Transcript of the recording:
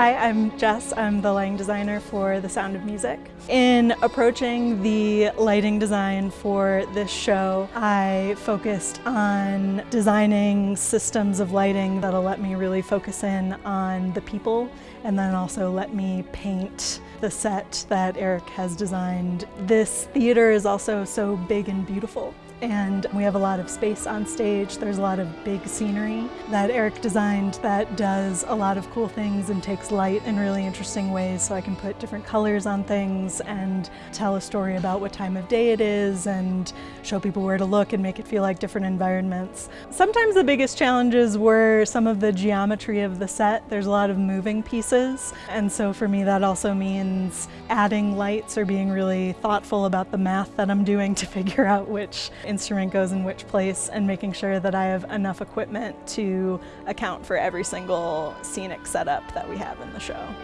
I'm Jess. I'm the lighting designer for The Sound of Music. In approaching the lighting design for this show, I focused on designing systems of lighting that'll let me really focus in on the people and then also let me paint the set that Eric has designed. This theater is also so big and beautiful and we have a lot of space on stage. There's a lot of big scenery that Eric designed that does a lot of cool things and takes light in really interesting ways so I can put different colors on things and tell a story about what time of day it is and show people where to look and make it feel like different environments. Sometimes the biggest challenges were some of the geometry of the set. There's a lot of moving pieces and so for me that also means adding lights or being really thoughtful about the math that I'm doing to figure out which instrument goes in which place and making sure that I have enough equipment to account for every single scenic setup that we have in the show.